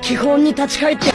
基本に立ち返って。